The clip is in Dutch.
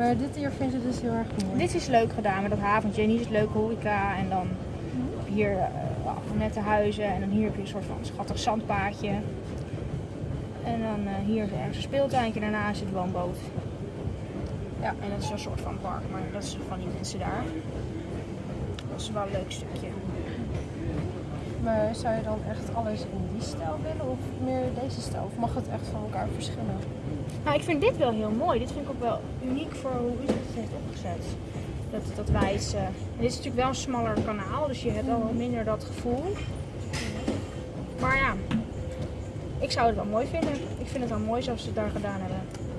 Maar dit hier vind je dus heel erg mooi. Dit is leuk gedaan met dat haventje. En hier is leuke horeca. En dan hier uh, nette huizen. En dan hier heb je een soort van schattig zandpaadje. En dan uh, hier is ergens een speeltuintje. Daarna zit de woonboot. Ja, en dat is een soort van park. Maar dat is van die mensen daar. Dat is wel een leuk stukje. Maar zou je dan echt alles in die stijl willen of meer deze stijl? Of mag het echt van elkaar verschillen? Nou, ik vind dit wel heel mooi. Dit vind ik ook wel uniek voor hoe u het heeft opgezet. Dat, dat wijze. Dit is natuurlijk wel een smaller kanaal, dus je hebt al wat minder dat gevoel. Maar ja, ik zou het wel mooi vinden. Ik vind het wel mooi zoals ze het daar gedaan hebben.